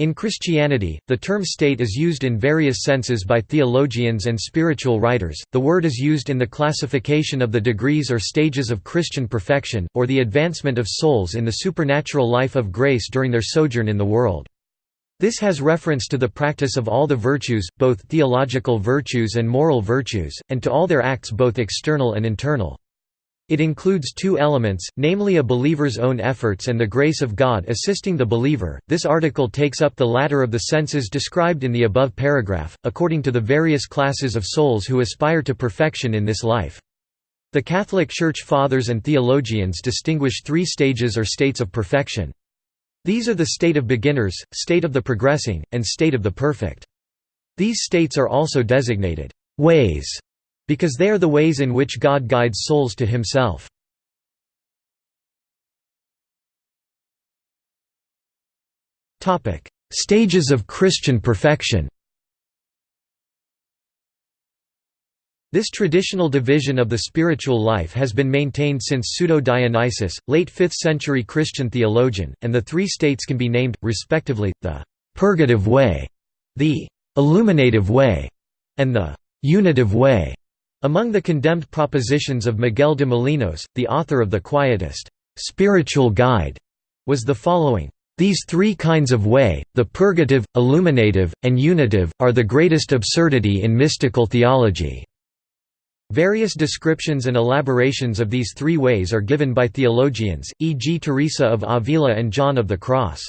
In Christianity, the term state is used in various senses by theologians and spiritual writers. The word is used in the classification of the degrees or stages of Christian perfection, or the advancement of souls in the supernatural life of grace during their sojourn in the world. This has reference to the practice of all the virtues, both theological virtues and moral virtues, and to all their acts both external and internal. It includes two elements, namely a believer's own efforts and the grace of God assisting the believer. This article takes up the latter of the senses described in the above paragraph, according to the various classes of souls who aspire to perfection in this life. The Catholic Church Fathers and theologians distinguish three stages or states of perfection. These are the state of beginners, state of the progressing, and state of the perfect. These states are also designated ways because they are the ways in which God guides souls to himself. Stages of Christian perfection This traditional division of the spiritual life has been maintained since Pseudo-Dionysius, late 5th century Christian theologian, and the three states can be named, respectively, the «purgative way», the «illuminative way», and the «unitive way». Among the condemned propositions of Miguel de Molinos, the author of the Quietist spiritual guide, was the following. These three kinds of way, the purgative, illuminative, and unitive, are the greatest absurdity in mystical theology. Various descriptions and elaborations of these three ways are given by theologians, e.g. Teresa of Avila and John of the Cross.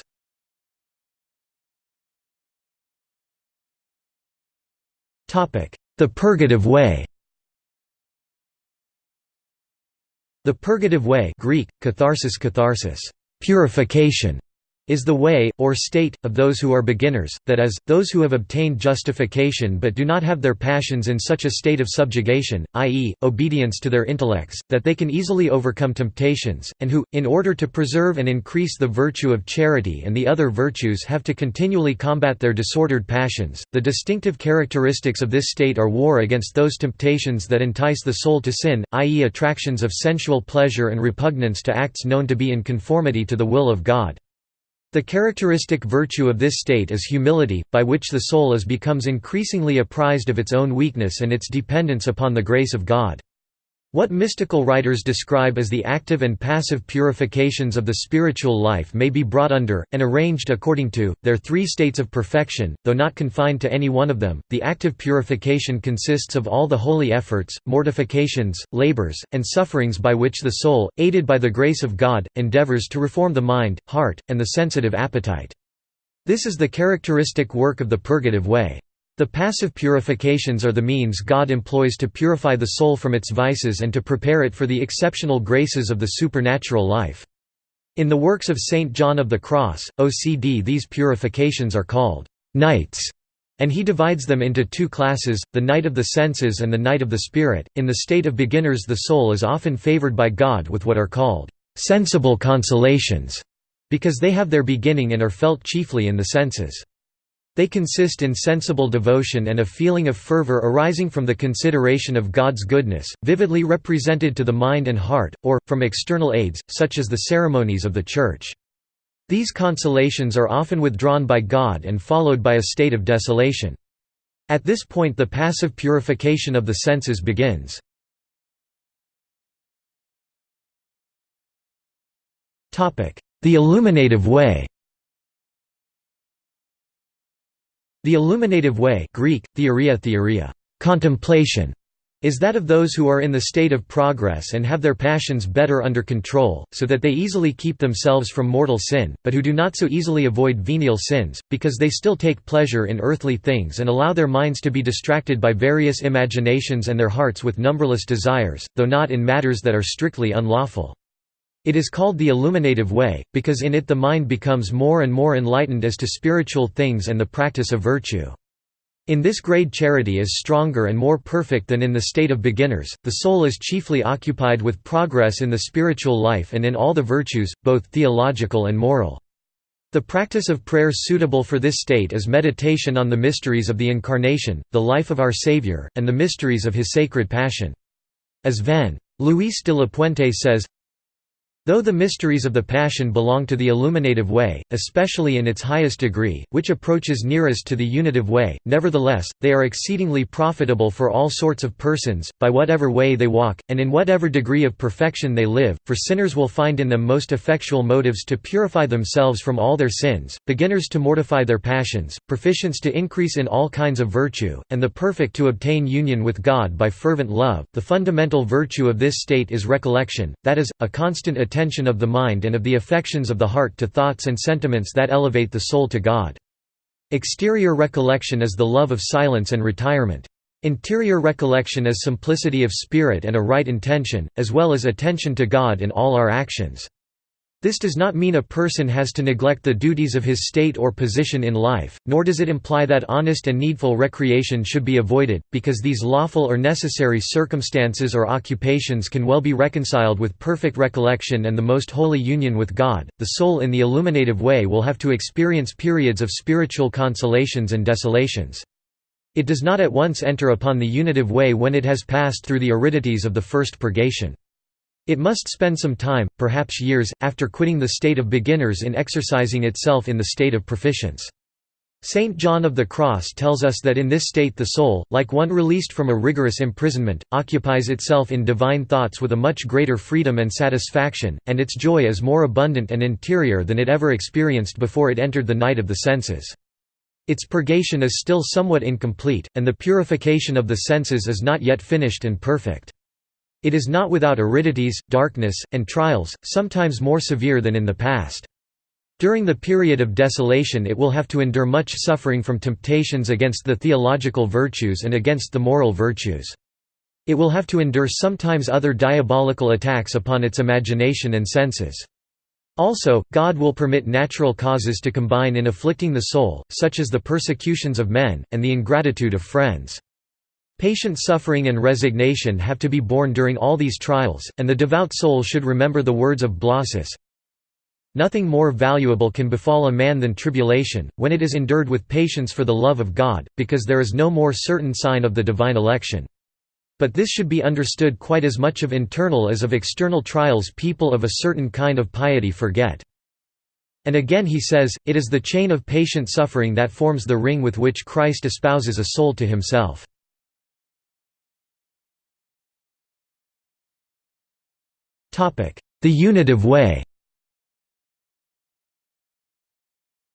The purgative way The purgative way Greek, catharsis catharsis, purification, is the way, or state, of those who are beginners, that is, those who have obtained justification but do not have their passions in such a state of subjugation, i.e., obedience to their intellects, that they can easily overcome temptations, and who, in order to preserve and increase the virtue of charity and the other virtues have to continually combat their disordered passions. The distinctive characteristics of this state are war against those temptations that entice the soul to sin, i.e. attractions of sensual pleasure and repugnance to acts known to be in conformity to the will of God. The characteristic virtue of this state is humility, by which the soul is becomes increasingly apprised of its own weakness and its dependence upon the grace of God. What mystical writers describe as the active and passive purifications of the spiritual life may be brought under, and arranged according to, their three states of perfection, though not confined to any one of them. The active purification consists of all the holy efforts, mortifications, labors, and sufferings by which the soul, aided by the grace of God, endeavors to reform the mind, heart, and the sensitive appetite. This is the characteristic work of the purgative way. The passive purifications are the means God employs to purify the soul from its vices and to prepare it for the exceptional graces of the supernatural life. In the works of Saint John of the Cross, OCD these purifications are called «nights», and he divides them into two classes, the night of the senses and the night of the spirit. In the state of beginners the soul is often favored by God with what are called «sensible consolations», because they have their beginning and are felt chiefly in the senses. They consist in sensible devotion and a feeling of fervor arising from the consideration of God's goodness, vividly represented to the mind and heart, or, from external aids, such as the ceremonies of the Church. These consolations are often withdrawn by God and followed by a state of desolation. At this point the passive purification of the senses begins. The illuminative way The illuminative way Greek, theoria theoria, contemplation, is that of those who are in the state of progress and have their passions better under control, so that they easily keep themselves from mortal sin, but who do not so easily avoid venial sins, because they still take pleasure in earthly things and allow their minds to be distracted by various imaginations and their hearts with numberless desires, though not in matters that are strictly unlawful. It is called the illuminative way, because in it the mind becomes more and more enlightened as to spiritual things and the practice of virtue. In this grade charity is stronger and more perfect than in the state of beginners, the soul is chiefly occupied with progress in the spiritual life and in all the virtues, both theological and moral. The practice of prayer suitable for this state is meditation on the mysteries of the Incarnation, the life of our Savior, and the mysteries of His sacred Passion. As Ven. Luis de la Puente says, Though the mysteries of the Passion belong to the Illuminative Way, especially in its highest degree, which approaches nearest to the Unitive Way, nevertheless, they are exceedingly profitable for all sorts of persons, by whatever way they walk, and in whatever degree of perfection they live, for sinners will find in them most effectual motives to purify themselves from all their sins, beginners to mortify their passions, proficients to increase in all kinds of virtue, and the perfect to obtain union with God by fervent love. The fundamental virtue of this state is recollection, that is, a constant attention attention of the mind and of the affections of the heart to thoughts and sentiments that elevate the soul to God. Exterior recollection is the love of silence and retirement. Interior recollection is simplicity of spirit and a right intention, as well as attention to God in all our actions. This does not mean a person has to neglect the duties of his state or position in life, nor does it imply that honest and needful recreation should be avoided, because these lawful or necessary circumstances or occupations can well be reconciled with perfect recollection and the most holy union with God. The soul in the illuminative way will have to experience periods of spiritual consolations and desolations. It does not at once enter upon the unitive way when it has passed through the aridities of the first purgation. It must spend some time, perhaps years, after quitting the state of beginners in exercising itself in the state of proficients. Saint John of the Cross tells us that in this state the soul, like one released from a rigorous imprisonment, occupies itself in divine thoughts with a much greater freedom and satisfaction, and its joy is more abundant and interior than it ever experienced before it entered the night of the senses. Its purgation is still somewhat incomplete, and the purification of the senses is not yet finished and perfect. It is not without aridities, darkness, and trials, sometimes more severe than in the past. During the period of desolation it will have to endure much suffering from temptations against the theological virtues and against the moral virtues. It will have to endure sometimes other diabolical attacks upon its imagination and senses. Also, God will permit natural causes to combine in afflicting the soul, such as the persecutions of men, and the ingratitude of friends. Patient suffering and resignation have to be borne during all these trials, and the devout soul should remember the words of Blosius, Nothing more valuable can befall a man than tribulation, when it is endured with patience for the love of God, because there is no more certain sign of the divine election. But this should be understood quite as much of internal as of external trials people of a certain kind of piety forget. And again he says, it is the chain of patient suffering that forms the ring with which Christ espouses a soul to himself. The unitive way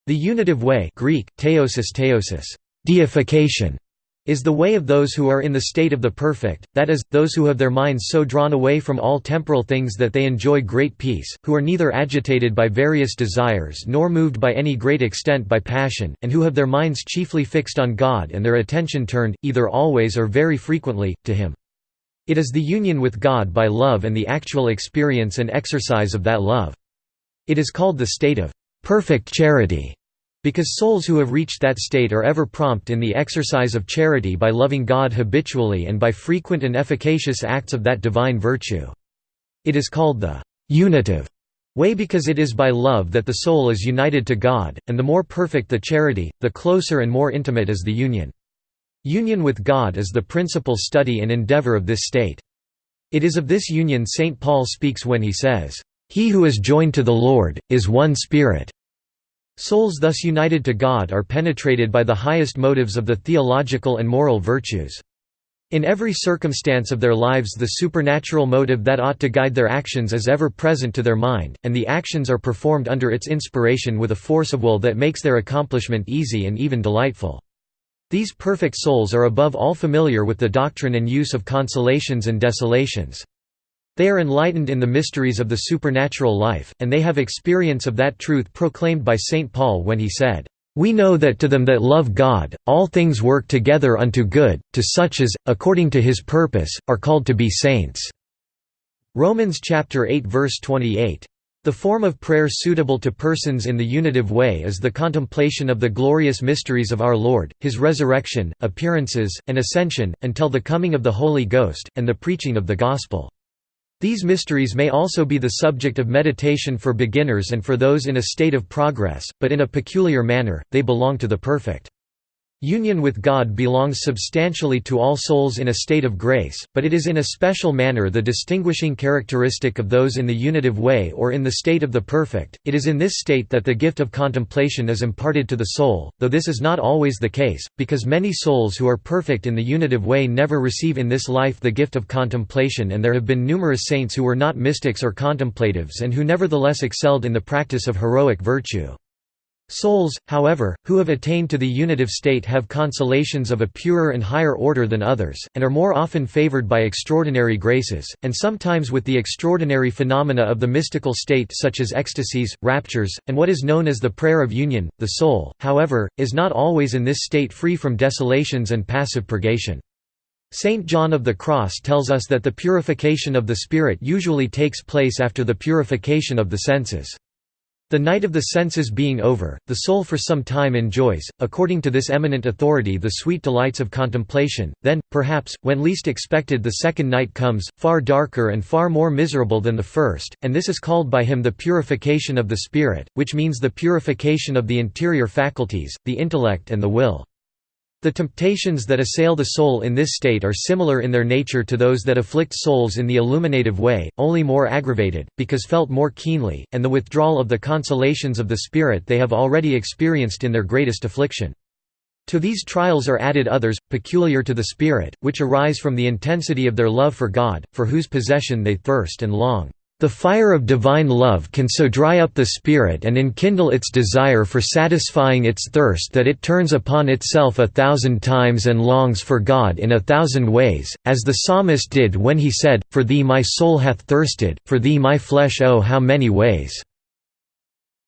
The unitive way Greek, theosis theosis, deification, is the way of those who are in the state of the perfect, that is, those who have their minds so drawn away from all temporal things that they enjoy great peace, who are neither agitated by various desires nor moved by any great extent by passion, and who have their minds chiefly fixed on God and their attention turned, either always or very frequently, to Him. It is the union with God by love and the actual experience and exercise of that love. It is called the state of perfect charity, because souls who have reached that state are ever prompt in the exercise of charity by loving God habitually and by frequent and efficacious acts of that divine virtue. It is called the unitive way because it is by love that the soul is united to God, and the more perfect the charity, the closer and more intimate is the union. Union with God is the principal study and endeavor of this state. It is of this union St. Paul speaks when he says, "...he who is joined to the Lord, is one spirit." Souls thus united to God are penetrated by the highest motives of the theological and moral virtues. In every circumstance of their lives the supernatural motive that ought to guide their actions is ever present to their mind, and the actions are performed under its inspiration with a force of will that makes their accomplishment easy and even delightful. These perfect souls are above all familiar with the doctrine and use of consolations and desolations. They are enlightened in the mysteries of the supernatural life, and they have experience of that truth proclaimed by St. Paul when he said, "...we know that to them that love God, all things work together unto good, to such as, according to his purpose, are called to be saints." Romans chapter 8 verse 28. The form of prayer suitable to persons in the unitive way is the contemplation of the glorious mysteries of our Lord, His resurrection, appearances, and ascension, until the coming of the Holy Ghost, and the preaching of the Gospel. These mysteries may also be the subject of meditation for beginners and for those in a state of progress, but in a peculiar manner, they belong to the perfect. Union with God belongs substantially to all souls in a state of grace, but it is in a special manner the distinguishing characteristic of those in the unitive way or in the state of the perfect. It is in this state that the gift of contemplation is imparted to the soul, though this is not always the case, because many souls who are perfect in the unitive way never receive in this life the gift of contemplation, and there have been numerous saints who were not mystics or contemplatives and who nevertheless excelled in the practice of heroic virtue. Souls, however, who have attained to the unitive state have consolations of a purer and higher order than others, and are more often favored by extraordinary graces, and sometimes with the extraordinary phenomena of the mystical state such as ecstasies, raptures, and what is known as the prayer of union. The soul, however, is not always in this state free from desolations and passive purgation. Saint John of the Cross tells us that the purification of the spirit usually takes place after the purification of the senses. The night of the senses being over, the soul for some time enjoys, according to this eminent authority the sweet delights of contemplation, then, perhaps, when least expected the second night comes, far darker and far more miserable than the first, and this is called by him the purification of the spirit, which means the purification of the interior faculties, the intellect and the will. The temptations that assail the soul in this state are similar in their nature to those that afflict souls in the illuminative way, only more aggravated, because felt more keenly, and the withdrawal of the consolations of the Spirit they have already experienced in their greatest affliction. To these trials are added others, peculiar to the Spirit, which arise from the intensity of their love for God, for whose possession they thirst and long. The fire of divine love can so dry up the spirit and enkindle its desire for satisfying its thirst that it turns upon itself a thousand times and longs for God in a thousand ways, as the psalmist did when he said, For thee my soul hath thirsted, for thee my flesh oh how many ways.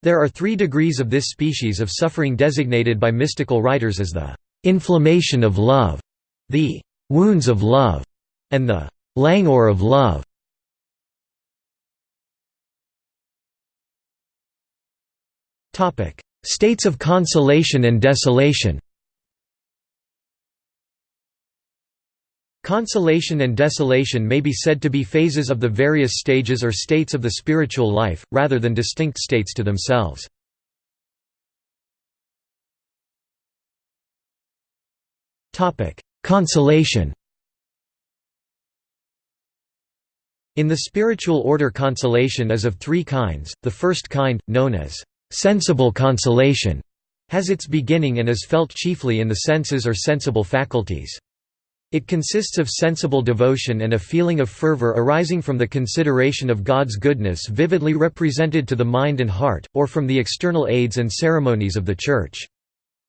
There are three degrees of this species of suffering designated by mystical writers as the inflammation of love, the wounds of love, and the languor of love. States of consolation and desolation Consolation and desolation may be said to be phases of the various stages or states of the spiritual life, rather than distinct states to themselves. Consolation In the spiritual order consolation is of three kinds, the first kind, known as sensible consolation has its beginning and is felt chiefly in the senses or sensible faculties. It consists of sensible devotion and a feeling of fervor arising from the consideration of God's goodness vividly represented to the mind and heart, or from the external aids and ceremonies of the Church.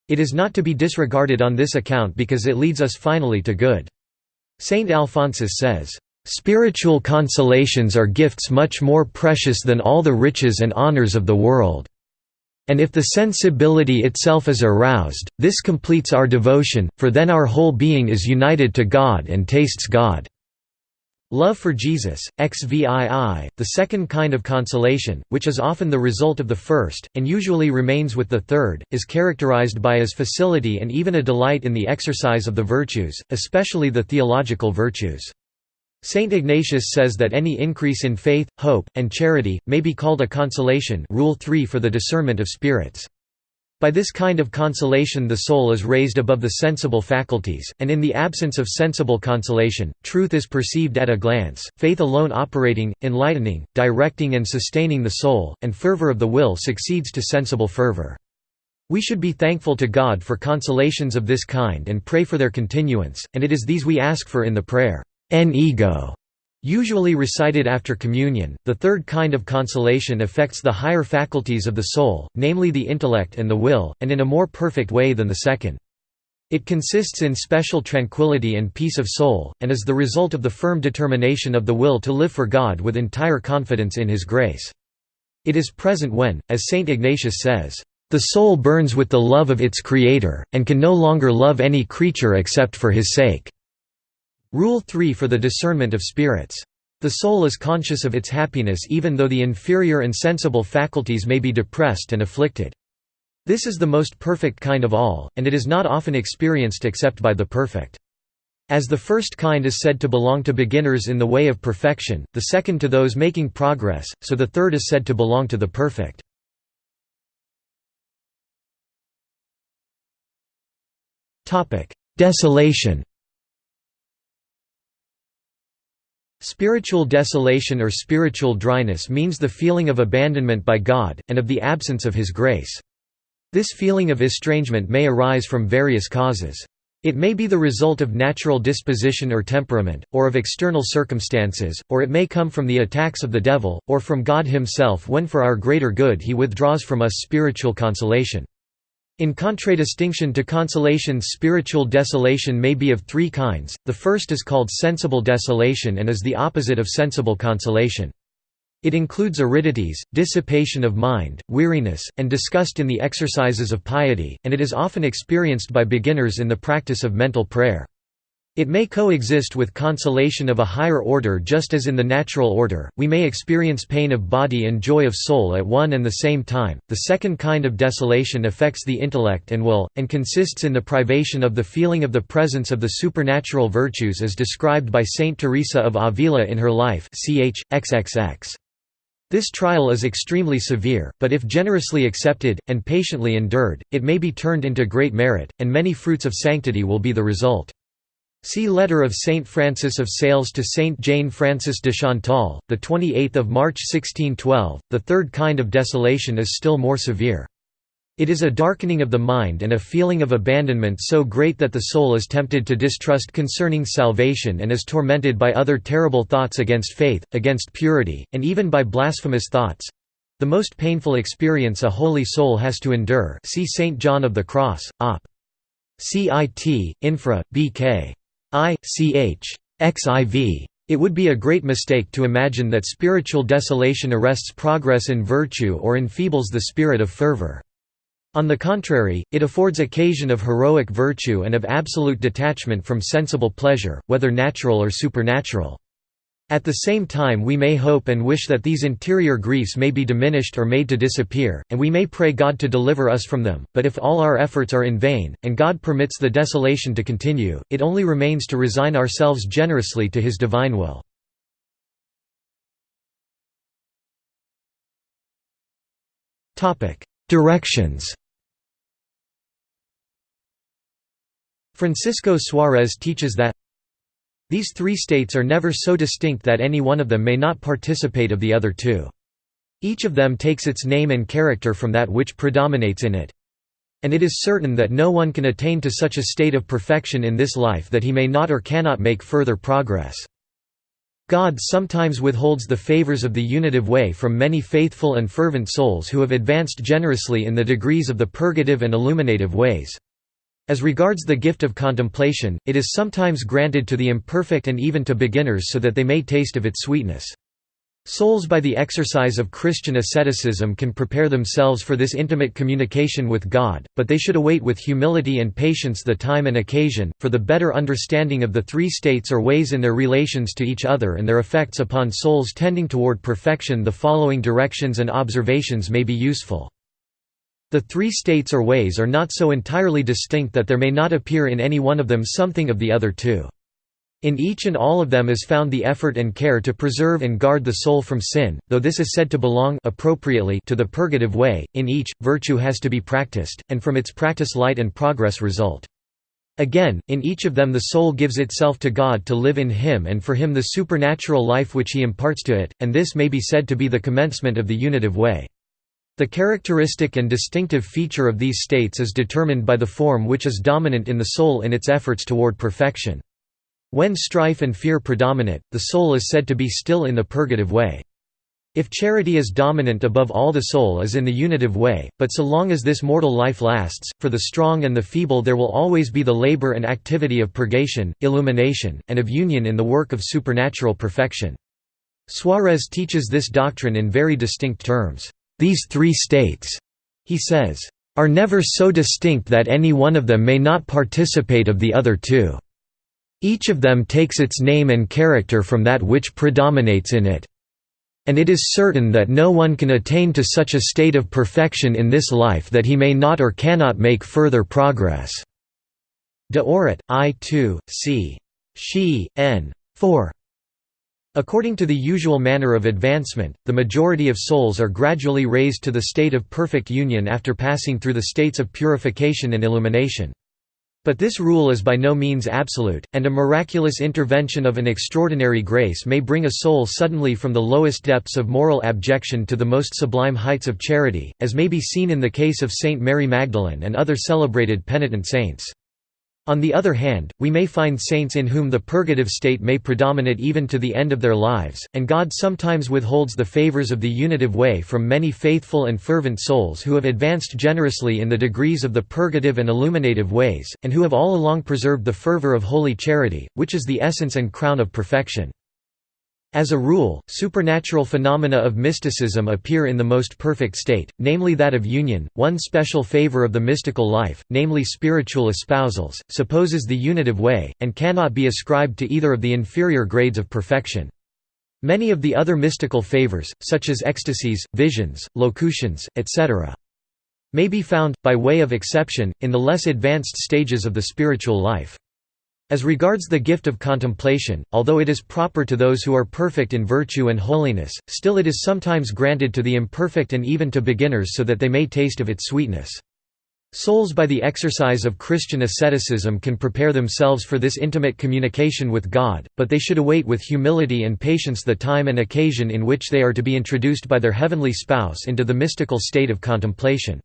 It is not to be disregarded on this account because it leads us finally to good. Saint Alphonsus says, "...spiritual consolations are gifts much more precious than all the riches and honors of the world." And if the sensibility itself is aroused, this completes our devotion, for then our whole being is united to God and tastes God. Love for Jesus, XVII, the second kind of consolation, which is often the result of the first, and usually remains with the third, is characterized by as facility and even a delight in the exercise of the virtues, especially the theological virtues. Saint Ignatius says that any increase in faith, hope, and charity, may be called a consolation rule 3 for the discernment of spirits. By this kind of consolation the soul is raised above the sensible faculties, and in the absence of sensible consolation, truth is perceived at a glance, faith alone operating, enlightening, directing and sustaining the soul, and fervor of the will succeeds to sensible fervor. We should be thankful to God for consolations of this kind and pray for their continuance, and it is these we ask for in the prayer en ego, usually recited after communion. The third kind of consolation affects the higher faculties of the soul, namely the intellect and the will, and in a more perfect way than the second. It consists in special tranquility and peace of soul, and is the result of the firm determination of the will to live for God with entire confidence in His grace. It is present when, as Saint Ignatius says, "...the soul burns with the love of its Creator, and can no longer love any creature except for His sake." Rule 3 for the discernment of spirits. The soul is conscious of its happiness even though the inferior and sensible faculties may be depressed and afflicted. This is the most perfect kind of all, and it is not often experienced except by the perfect. As the first kind is said to belong to beginners in the way of perfection, the second to those making progress, so the third is said to belong to the perfect. Desolation Spiritual desolation or spiritual dryness means the feeling of abandonment by God, and of the absence of His grace. This feeling of estrangement may arise from various causes. It may be the result of natural disposition or temperament, or of external circumstances, or it may come from the attacks of the devil, or from God himself when for our greater good he withdraws from us spiritual consolation. In contradistinction to consolation spiritual desolation may be of three kinds, the first is called sensible desolation and is the opposite of sensible consolation. It includes aridities, dissipation of mind, weariness, and disgust in the exercises of piety, and it is often experienced by beginners in the practice of mental prayer. It may coexist with consolation of a higher order just as in the natural order, we may experience pain of body and joy of soul at one and the same time. The second kind of desolation affects the intellect and will, and consists in the privation of the feeling of the presence of the supernatural virtues as described by Saint Teresa of Avila in her life ch. xxx. This trial is extremely severe, but if generously accepted, and patiently endured, it may be turned into great merit, and many fruits of sanctity will be the result. See Letter of Saint Francis of Sales to Saint Jane Francis de Chantal, 28 March 1612. The third kind of desolation is still more severe. It is a darkening of the mind and a feeling of abandonment so great that the soul is tempted to distrust concerning salvation and is tormented by other terrible thoughts against faith, against purity, and even by blasphemous thoughts—the most painful experience a holy soul has to endure see Saint John of the Cross, op. Cit, infra, bk. I, ch. xiv. It would be a great mistake to imagine that spiritual desolation arrests progress in virtue or enfeebles the spirit of fervor. On the contrary, it affords occasion of heroic virtue and of absolute detachment from sensible pleasure, whether natural or supernatural. At the same time we may hope and wish that these interior griefs may be diminished or made to disappear, and we may pray God to deliver us from them, but if all our efforts are in vain, and God permits the desolation to continue, it only remains to resign ourselves generously to His divine will. Directions Francisco Suarez teaches that these three states are never so distinct that any one of them may not participate of the other two. Each of them takes its name and character from that which predominates in it. And it is certain that no one can attain to such a state of perfection in this life that he may not or cannot make further progress. God sometimes withholds the favors of the unitive way from many faithful and fervent souls who have advanced generously in the degrees of the purgative and illuminative ways. As regards the gift of contemplation, it is sometimes granted to the imperfect and even to beginners so that they may taste of its sweetness. Souls by the exercise of Christian asceticism can prepare themselves for this intimate communication with God, but they should await with humility and patience the time and occasion, for the better understanding of the three states or ways in their relations to each other and their effects upon souls tending toward perfection the following directions and observations may be useful. The three states or ways are not so entirely distinct that there may not appear in any one of them something of the other two. In each and all of them is found the effort and care to preserve and guard the soul from sin, though this is said to belong appropriately to the purgative way, in each, virtue has to be practiced, and from its practice light and progress result. Again, in each of them the soul gives itself to God to live in Him and for Him the supernatural life which He imparts to it, and this may be said to be the commencement of the unitive way. The characteristic and distinctive feature of these states is determined by the form which is dominant in the soul in its efforts toward perfection. When strife and fear predominate, the soul is said to be still in the purgative way. If charity is dominant above all the soul is in the unitive way, but so long as this mortal life lasts, for the strong and the feeble there will always be the labor and activity of purgation, illumination, and of union in the work of supernatural perfection. Suarez teaches this doctrine in very distinct terms. These three states, he says, are never so distinct that any one of them may not participate of the other two. Each of them takes its name and character from that which predominates in it. And it is certain that no one can attain to such a state of perfection in this life that he may not or cannot make further progress." De Orat, I 2, c. She, n. 4. According to the usual manner of advancement, the majority of souls are gradually raised to the state of perfect union after passing through the states of purification and illumination. But this rule is by no means absolute, and a miraculous intervention of an extraordinary grace may bring a soul suddenly from the lowest depths of moral abjection to the most sublime heights of charity, as may be seen in the case of Saint Mary Magdalene and other celebrated penitent saints. On the other hand, we may find saints in whom the purgative state may predominate even to the end of their lives, and God sometimes withholds the favors of the unitive way from many faithful and fervent souls who have advanced generously in the degrees of the purgative and illuminative ways, and who have all along preserved the fervor of holy charity, which is the essence and crown of perfection. As a rule, supernatural phenomena of mysticism appear in the most perfect state, namely that of union. One special favor of the mystical life, namely spiritual espousals, supposes the unitive way, and cannot be ascribed to either of the inferior grades of perfection. Many of the other mystical favors, such as ecstasies, visions, locutions, etc., may be found, by way of exception, in the less advanced stages of the spiritual life. As regards the gift of contemplation, although it is proper to those who are perfect in virtue and holiness, still it is sometimes granted to the imperfect and even to beginners so that they may taste of its sweetness. Souls by the exercise of Christian asceticism can prepare themselves for this intimate communication with God, but they should await with humility and patience the time and occasion in which they are to be introduced by their heavenly spouse into the mystical state of contemplation.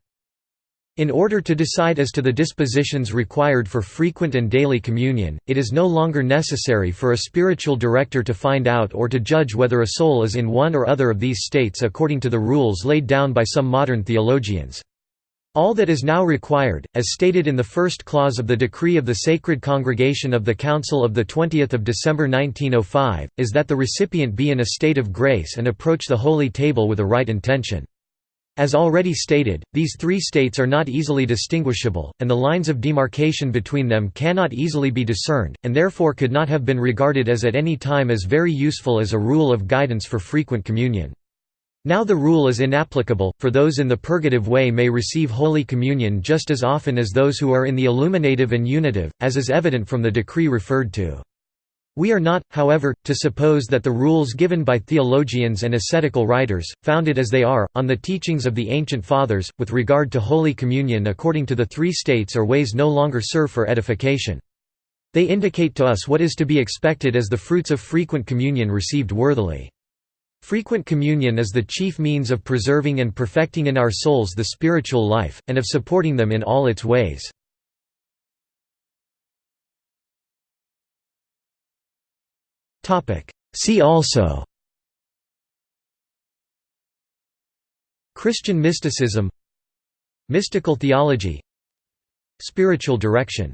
In order to decide as to the dispositions required for frequent and daily communion, it is no longer necessary for a spiritual director to find out or to judge whether a soul is in one or other of these states according to the rules laid down by some modern theologians. All that is now required, as stated in the first clause of the decree of the Sacred Congregation of the Council of 20 December 1905, is that the recipient be in a state of grace and approach the holy table with a right intention. As already stated, these three states are not easily distinguishable, and the lines of demarcation between them cannot easily be discerned, and therefore could not have been regarded as at any time as very useful as a rule of guidance for frequent communion. Now the rule is inapplicable, for those in the purgative way may receive Holy Communion just as often as those who are in the illuminative and unitive, as is evident from the decree referred to. We are not, however, to suppose that the rules given by theologians and ascetical writers, founded as they are, on the teachings of the ancient fathers, with regard to Holy Communion according to the three states or ways no longer serve for edification. They indicate to us what is to be expected as the fruits of frequent communion received worthily. Frequent communion is the chief means of preserving and perfecting in our souls the spiritual life, and of supporting them in all its ways. See also Christian mysticism Mystical theology Spiritual direction